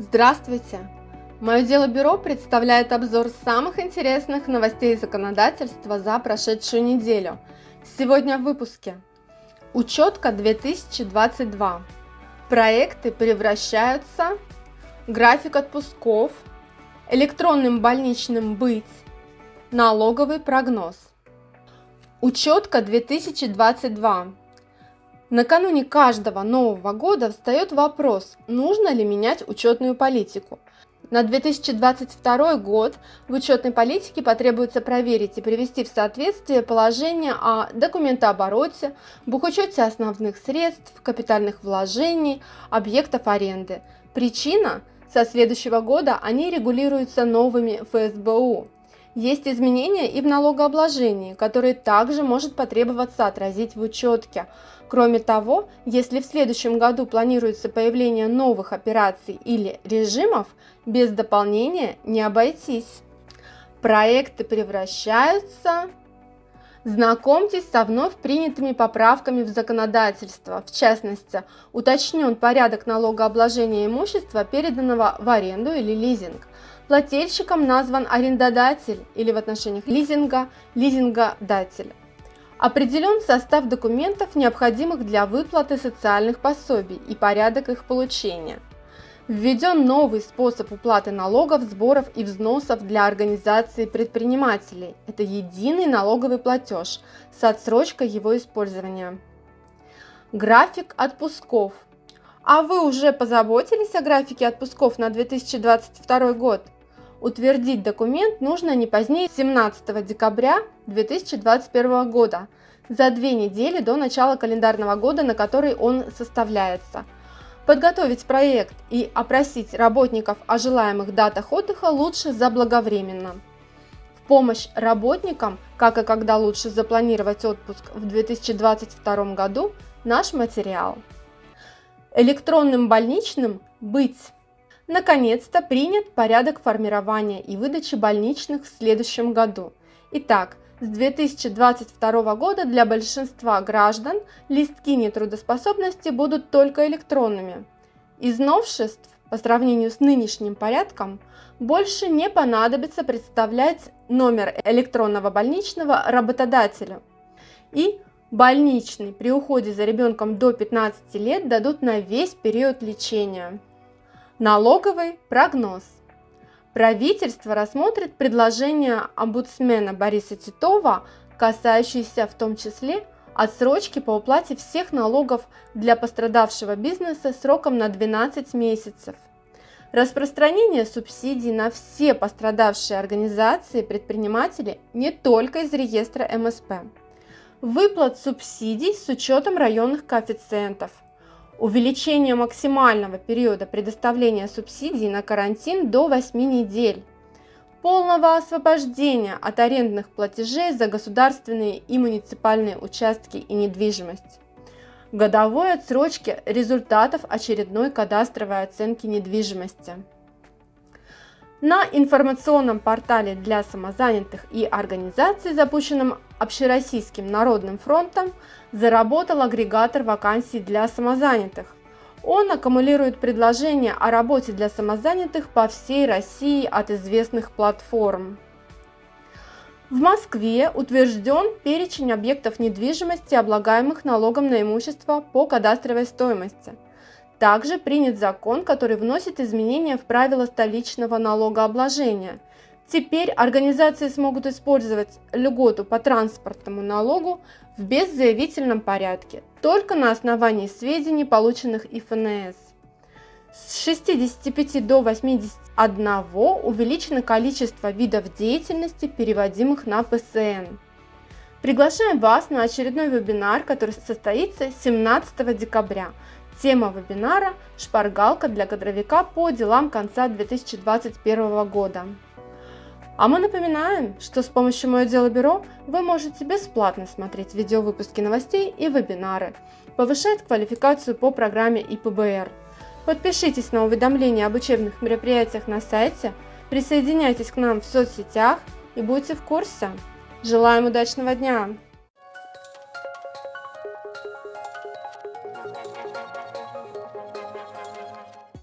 Здравствуйте! Мое дело бюро представляет обзор самых интересных новостей законодательства за прошедшую неделю. Сегодня в выпуске. Учетка 2022. Проекты превращаются. График отпусков. Электронным больничным быть. Налоговый прогноз. Учетка 2022. Накануне каждого Нового года встает вопрос, нужно ли менять учетную политику. На 2022 год в учетной политике потребуется проверить и привести в соответствие положение о документообороте, бухучете основных средств, капитальных вложений, объектов аренды. Причина – со следующего года они регулируются новыми ФСБУ. Есть изменения и в налогообложении, которые также может потребоваться отразить в учетке. Кроме того, если в следующем году планируется появление новых операций или режимов, без дополнения не обойтись. Проекты превращаются... Знакомьтесь со вновь принятыми поправками в законодательство. В частности, уточнен порядок налогообложения имущества, переданного в аренду или лизинг. Плательщиком назван арендодатель или в отношениях лизинга – лизингодатель. Определен состав документов, необходимых для выплаты социальных пособий и порядок их получения. Введен новый способ уплаты налогов, сборов и взносов для организации предпринимателей. Это единый налоговый платеж с отсрочкой его использования. График отпусков. А вы уже позаботились о графике отпусков на 2022 год? Утвердить документ нужно не позднее 17 декабря 2021 года, за две недели до начала календарного года, на который он составляется. Подготовить проект и опросить работников о желаемых датах отдыха лучше заблаговременно. В помощь работникам, как и когда лучше запланировать отпуск в 2022 году, наш материал. Электронным больничным быть Наконец-то принят порядок формирования и выдачи больничных в следующем году. Итак, с 2022 года для большинства граждан листки нетрудоспособности будут только электронными. Из новшеств по сравнению с нынешним порядком больше не понадобится представлять номер электронного больничного работодателю. И больничный при уходе за ребенком до 15 лет дадут на весь период лечения. Налоговый прогноз. Правительство рассмотрит предложение омбудсмена Бориса Титова, касающиеся в том числе отсрочки по уплате всех налогов для пострадавшего бизнеса сроком на 12 месяцев. Распространение субсидий на все пострадавшие организации и предприниматели не только из реестра МСП. Выплат субсидий с учетом районных коэффициентов – увеличение максимального периода предоставления субсидий на карантин до 8 недель, полного освобождения от арендных платежей за государственные и муниципальные участки и недвижимость, годовой отсрочки результатов очередной кадастровой оценки недвижимости. На информационном портале для самозанятых и организаций, запущенном Общероссийским народным фронтом, заработал агрегатор вакансий для самозанятых. Он аккумулирует предложения о работе для самозанятых по всей России от известных платформ. В Москве утвержден перечень объектов недвижимости, облагаемых налогом на имущество по кадастровой стоимости – также принят закон, который вносит изменения в правила столичного налогообложения. Теперь организации смогут использовать льготу по транспортному налогу в беззаявительном порядке, только на основании сведений, полученных ИФНС. С 65 до 81 увеличено количество видов деятельности, переводимых на ПСН. Приглашаем вас на очередной вебинар, который состоится 17 декабря. Тема вебинара – шпаргалка для кадровика по делам конца 2021 года. А мы напоминаем, что с помощью «Мое дело бюро» вы можете бесплатно смотреть видеовыпуски новостей и вебинары, повышать квалификацию по программе ИПБР. Подпишитесь на уведомления об учебных мероприятиях на сайте, присоединяйтесь к нам в соцсетях и будьте в курсе. Желаем удачного дня!